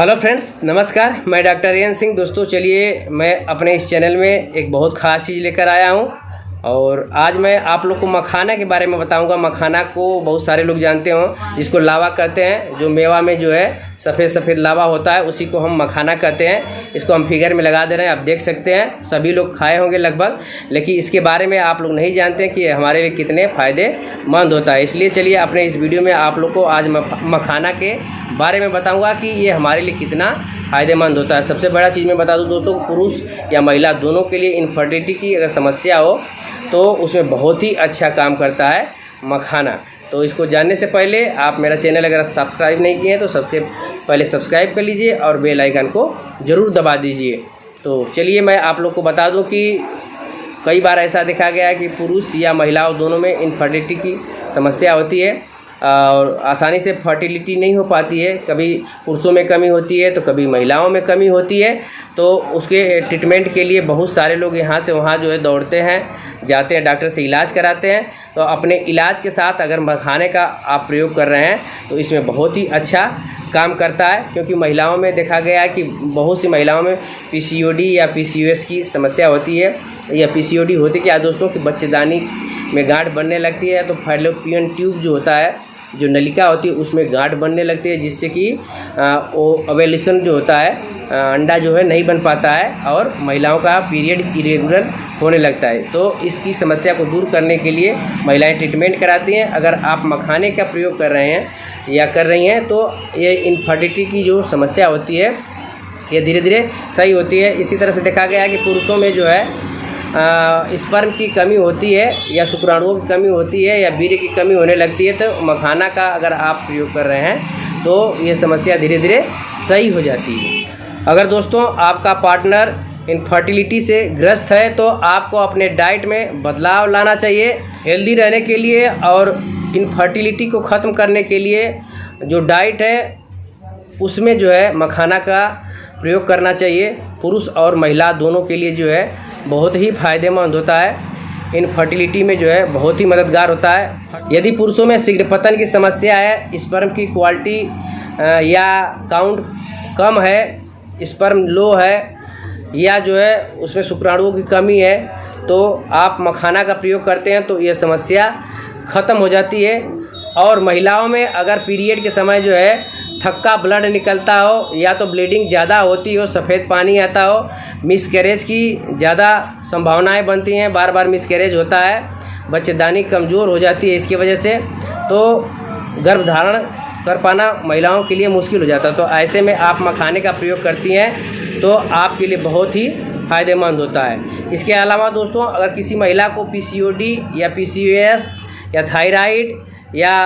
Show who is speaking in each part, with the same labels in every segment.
Speaker 1: Hello friends, नमस्कार। मैं doctor N Singh. दोस्तों, चलिए, मैं अपने इस चैनल में एक बहुत ख़ास चीज़ लेकर आया हूँ। और आज मैं आप लोग को मखाना के बारे में बताऊँगा। मखाना को बहुत सारे लोग जानते हों, जिसको लावा कहते हैं, जो मेवा में जो है सफ़ेद सफ़ेद लावा होता है, उसी को हम मखाना कहते हैं। इसको हम फिगर में लगा दे रहे हैं, आप देख सकते हैं। सभी लोग खाए होंगे लगभग, लेकिन इसके बारे में आप लोग नहीं जानते कि हमारे लिए कितने फ़ायदेमंद होता है। इसलिए चलिए अपने इस वीडियो में आप लोग को आज मखाना के बारे में बताऊँगा कि ये हमारे लिए कितना फ़ायदेमंद होता है। सबसे बड़ा चीज़ मैं बता दूँ दोस्तों, पुरुष या महिला दोनों के लिए इनफर्टिलिटी की अगर समस्या हो तो उसमें बहुत ही अच्छा काम करता है मखाना। तो इसको जानने से पहले आप मेरा चैनल अगर सब्सक्राइब नहीं किए हैं तो सबसे पहले सब्सक्राइब कर लीजिए और बेल आइकन को ज़रूर दबा दीजिए। तो चलिए मैं आप लोग को बता दूँ कि कई बार ऐसा देखा गया है कि पुरुष या महिलाओं दोनों में इनफर्टिलिटी की समस्या होती है, और आसानी से फर्टिलिटी नहीं हो पाती है। कभी पुरुषों में कमी होती है तो कभी महिलाओं में कमी होती है। तो उसके ट्रीटमेंट के लिए बहुत सारे लोग यहाँ से वहाँ जो है दौड़ते हैं, जाते हैं डॉक्टर से इलाज कराते हैं। तो अपने इलाज के साथ अगर मखाने का आप प्रयोग कर रहे हैं तो इसमें बहुत ही अच्छा काम करता है, क्योंकि महिलाओं में देखा गया है कि बहुत सी महिलाओं में पीसीओडी या पीसीओएस की समस्या होती है, या पीसीओडी होती क्या दोस्तों कि बच्चेदानी में गांठ बनने लगती है तो फैलोपियन ट्यूब जो होता है, जो नलिका होती है, उसमें गांठ बनने लगती है, जिससे कि वो अवेलेशन जो होता है अंडा जो है नहीं बन पाता है और महिलाओं का पीरियड इरेगुलर होने लगता है। तो इसकी समस्या को दूर करने के लिए महिलाएँ ट्रीटमेंट कराती हैं। अगर आप मखाने का प्रयोग कर रहे हैं या कर रही हैं तो ये इनफर्टिलिटी की जो समस्या होती है, ये धीरे धीरे सही होती है। इसी तरह से देखा गया है कि पुरुषों में जो है स्पर्म की कमी होती है या शुक्राणुओं की कमी होती है या वीर्य की कमी होने लगती है तो मखाना का अगर आप प्रयोग कर रहे हैं तो ये समस्या धीरे धीरे सही हो जाती है। अगर दोस्तों आपका पार्टनर इनफर्टिलिटी से ग्रस्त है तो आपको अपने डाइट में बदलाव लाना चाहिए हेल्दी रहने के लिए और इनफर्टिलिटी को ख़त्म करने के लिए जो डाइट है, उसमें जो है मखाना का प्रयोग करना चाहिए। पुरुष और महिला दोनों के लिए जो है बहुत ही फ़ायदेमंद होता है। इनफर्टिलिटी में जो है बहुत ही मददगार होता है। यदि पुरुषों में शीघ्र पतन की समस्या है स्पर्म की क्वालिटी या काउंट कम है स्पर्म लो है, या जो है उसमें शुक्राणुओं की कमी है तो आप मखाना का प्रयोग करते हैं तो यह समस्या ख़त्म हो जाती है। और महिलाओं में अगर पीरियड के समय जो है, थक्का ब्लड निकलता हो या तो ब्लीडिंग ज़्यादा होती हो, सफ़ेद पानी आता हो, मिसकैरेज की ज़्यादा संभावनाएँ बनती हैं। बार बार मिसकैरेज होता है, बच्चेदानी कमज़ोर हो जाती है इसकी वजह से। तो गर्भधारण कर पाना महिलाओं के लिए मुश्किल हो जाता है। तो ऐसे में आप मखाने का प्रयोग करती हैं तो आपके लिए बहुत ही फ़ायदेमंद होता है। इसके अलावा दोस्तों, अगर किसी महिला को पीसीओडी या पीसीओएस या थायराइड या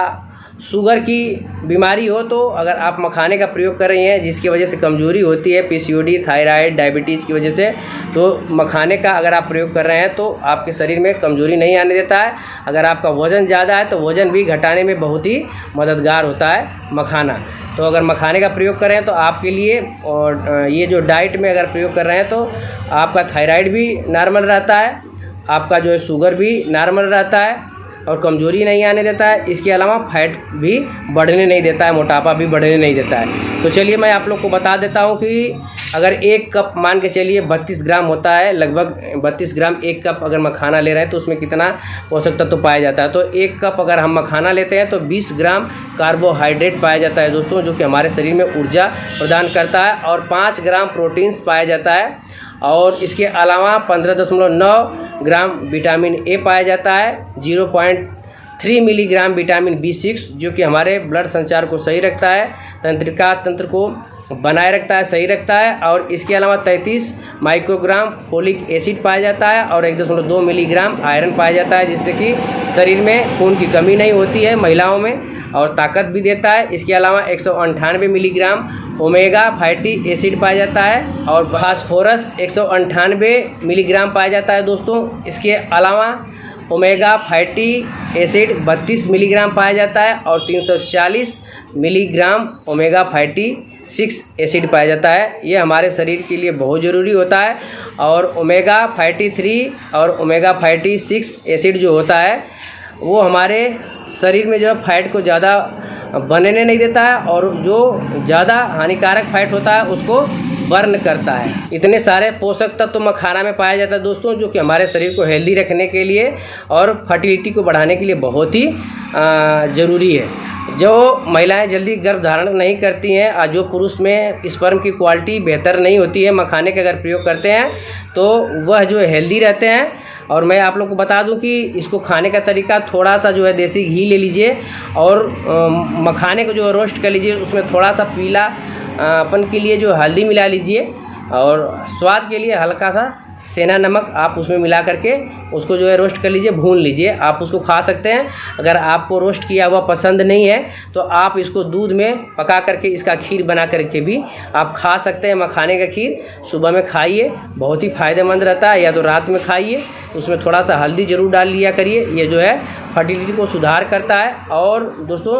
Speaker 1: शुगर की बीमारी हो तो अगर आप मखाने का प्रयोग कर रही हैं, जिसकी वजह से कमज़ोरी होती है पीसीओडी थायराइड, डायबिटीज़ की वजह से तो मखाने का अगर आप प्रयोग कर रहे हैं तो आपके शरीर में कमज़ोरी नहीं आने देता है। अगर आपका वज़न ज़्यादा है तो वज़न भी घटाने में बहुत ही मददगार होता है मखाना। तो अगर मखाने का प्रयोग कर तो आपके लिए और ये जो डाइट में अगर प्रयोग कर रहे हैं तो आपका थायराइड भी नॉर्मल रहता है, आपका जो है शुगर भी नॉर्मल रहता है और कमज़ोरी नहीं आने देता है, इसके अलावा फैट भी बढ़ने नहीं देता है, मोटापा भी बढ़ने नहीं देता है। तो चलिए मैं आप लोग को बता देता हूँ कि अगर एक कप मान के चलिए बत्तीस ग्राम होता है, लगभग बत्तीस ग्राम एक कप अगर मखाना ले रहे हैं तो उसमें कितना पोषक तत्व तो पाया जाता है? तो एक कप अगर हम मखाना लेते हैं तो बीस ग्राम कार्बोहाइड्रेट पाया जाता है दोस्तों, जो कि हमारे शरीर में ऊर्जा प्रदान करता है, और पाँच ग्राम प्रोटीन्स पाया जाता है। और इसके अलावा पंद्रह दशमलव नौ ग्राम विटामिन ए पाया जाता है, zero point three milligram vitamin B six, जो कि हमारे ब्लड संचार को सही रखता है, तंत्रिका तंत्र को बनाए रखता है, सही रखता है, और इसके अलावा तैंतीस माइक्रोग्राम फोलिक एसिड पाया जाता है, और एक दशमलव दो मिलीग्राम आयरन पाया जाता है, जिससे कि शरीर में खून की कमी नहीं होती है, महिलाओं में। और ताकत भी देता है। इसके अलावा एक मिलीग्राम ओमेगा फैटी एसिड पाया जाता है और फास्फोरस एक मिलीग्राम पाया जाता है दोस्तों। इसके अलावा ओमेगा फैटी एसिड 32 मिलीग्राम पाया जाता है और 340 milligram omega fatty six acid पाया जाता है। ये हमारे शरीर के लिए बहुत ज़रूरी होता है और ओमेगा फैटी थ्री और ओमेगा फैटी सिक्स एसिड जो होता है, वो हमारे शरीर में जो है फैट को ज़्यादा बनने नहीं देता है और जो ज़्यादा हानिकारक फैट होता है उसको बर्न करता है। इतने सारे पोषक तत्व तो मखाना में पाया जाता है दोस्तों, जो कि हमारे शरीर को हेल्दी रखने के लिए और फर्टिलिटी को बढ़ाने के लिए बहुत ही ज़रूरी है। जो महिलाएँ जल्दी गर्भ धारण नहीं करती हैं, और जो पुरुष में स्पर्म की क्वालिटी बेहतर नहीं होती है, मखाने का अगर प्रयोग करते हैं तो वह जो हेल्दी रहते हैं। और मैं आप लोग को बता दूँ कि इसको खाने का तरीका थोड़ा सा जो है देसी घी ले लीजिए और मखाने को जो है रोस्ट कर लीजिए, उसमें थोड़ा सा पीला अपन के लिए जो हल्दी मिला लीजिए और स्वाद के लिए हल्का सा सेना नमक आप उसमें मिला करके उसको जो है रोस्ट कर लीजिए, भून लीजिए। आप उसको खा सकते हैं। अगर आपको रोस्ट किया हुआ पसंद नहीं है तो आप इसको दूध में पका करके इसका खीर बना करके भी आप खा सकते हैं मखाने का खीर। सुबह में खाइए, बहुत ही फ़ायदेमंद रहता है, या तो रात में खाइए, उसमें थोड़ा सा हल्दी ज़रूर डाल लिया करिए। ये जो है फर्टिलिटी को सुधार करता है। और दोस्तों,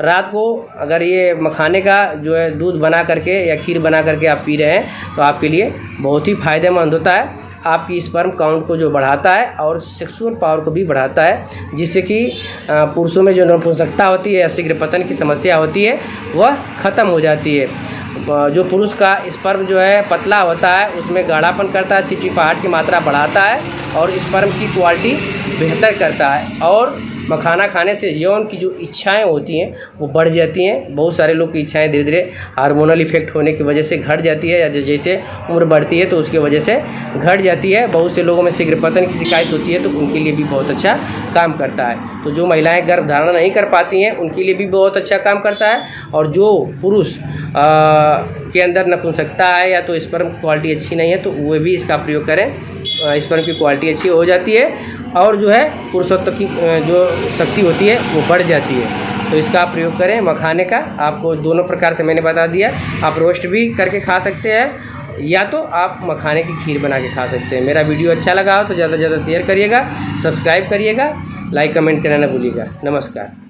Speaker 1: रात को अगर ये मखाने का जो है दूध बना करके या खीर बना करके आप पी रहे हैं तो आपके लिए बहुत ही फ़ायदेमंद होता है। आपकी स्पर्म काउंट को जो बढ़ाता है और सेक्सुअल पावर को भी बढ़ाता है, जिससे कि पुरुषों में जो नपुंसकता होती है या शीघ्र पतन की समस्या होती है, वह ख़त्म हो जाती है। जो पुरुष का स्पर्म जो है पतला होता है, उसमें गाढ़ापन करता है चिपचिपाहट की मात्रा बढ़ाता है और स्पर्म की क्वालिटी बेहतर करता है। और मखाना खाने से यौन की जो इच्छाएँ होती हैं, वो बढ़ जाती हैं। बहुत सारे लोग की इच्छाएँ धीरे धीरे हार्मोनल इफ़ेक्ट होने की वजह से घट जाती है या जैसे उम्र बढ़ती है तो उसकी वजह से घट जाती है। बहुत से लोगों में शीघ्र पतन की शिकायत होती है तो उनके लिए भी बहुत अच्छा काम करता है। तो जो महिलाएँ गर्भ धारण नहीं कर पाती हैं, उनके लिए भी बहुत अच्छा काम करता है और जो पुरुष के अंदर नपुंसकता है या तो स्पर्म क्वालिटी अच्छी नहीं है तो वे भी इसका प्रयोग करें। स्पर्म की क्वालिटी अच्छी हो जाती है और जो है पुरुषत्व की जो शक्ति होती है, वो बढ़ जाती है। तो इसका आप प्रयोग करें मखाने का। आपको दोनों प्रकार से मैंने बता दिया। आप रोस्ट भी करके खा सकते हैं, या तो आप मखाने की खीर बना के खा सकते हैं। मेरा वीडियो अच्छा लगा हो तो ज़्यादा से ज़्यादा शेयर करिएगा, सब्सक्राइब करिएगा, लाइक कमेंट करना ना भूलिएगा। नमस्कार।